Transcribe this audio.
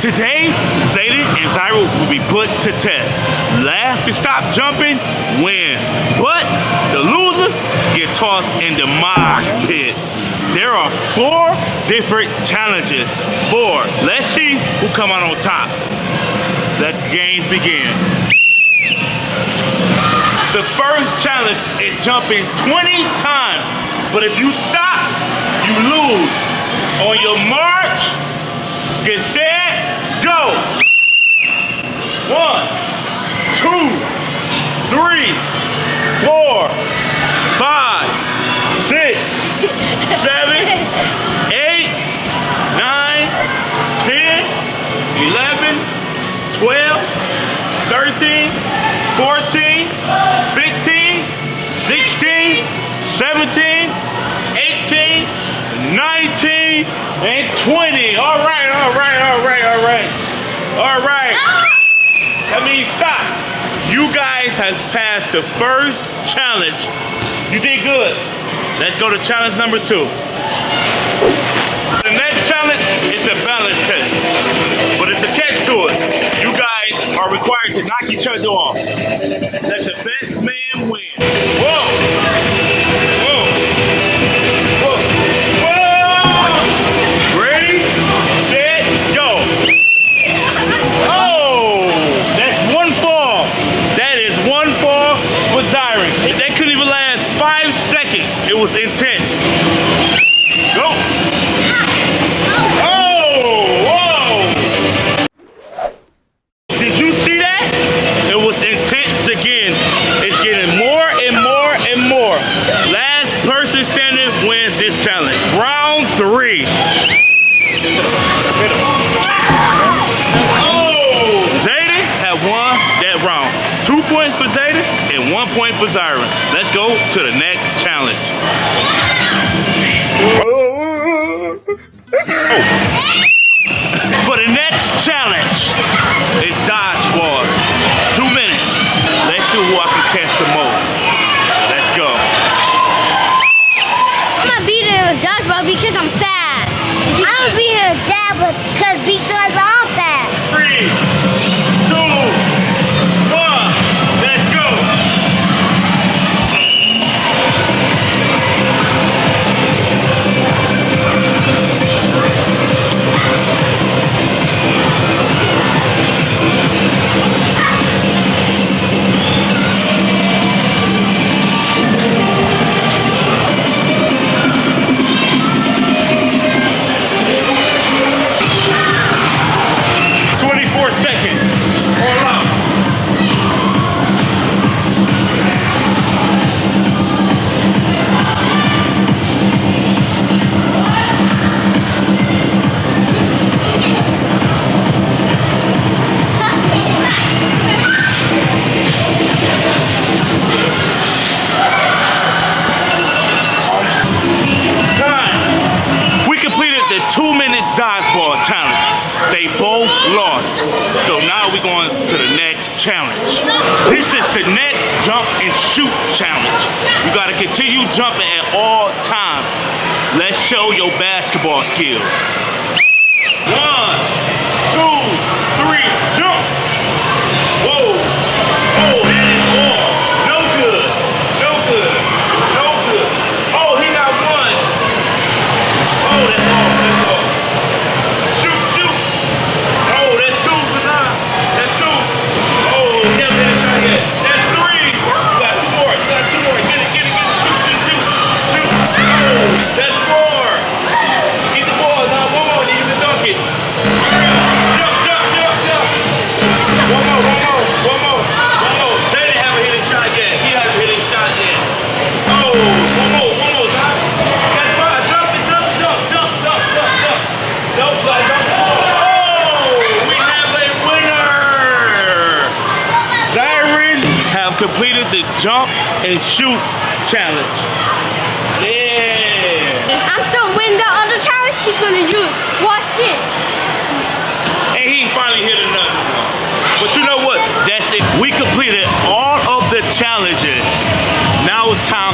Today, Zayden and Zyra will be put to test. Last to stop jumping wins, but the loser get tossed in the mosh pit. There are four different challenges. Four. Let's see who come out on top. Let the games begin. The first challenge is jumping 20 times, but if you stop, you lose. On your march, get set, One, two, three, four, five, six, seven, eight, nine, ten, eleven, twelve, thirteen, fourteen, fifteen, sixteen, seventeen, eighteen, nineteen, and 20. All right, all right, all right, all right. All right. That means stop. You guys has passed the first challenge. You did good. Let's go to challenge number two. The next challenge is the balance test. It was intense. Go! Oh! Whoa! Did you see that? It was intense again. It's getting more and more and more. Last person standing wins this challenge. Round three. Oh! Zayden won that round. Two points for Zayden and one point for Zyron. Let's go to the next. Oh. For the next challenge, it's dodgeball. Two minutes. Let's see who I can catch the most. Let's go. I'm gonna beat it with dodgeball because I'm fast. I'm gonna beat it with that because because I'm They both lost. So now we're going to the next challenge. This is the next jump and shoot challenge. You got to continue jumping at all times. Let's show your basketball skill. The jump and shoot challenge. Yeah. I'm still winning the other challenge he's gonna use. Watch this. And he finally hit another one. But you know what? That's it. We completed all of the challenges. Now it's time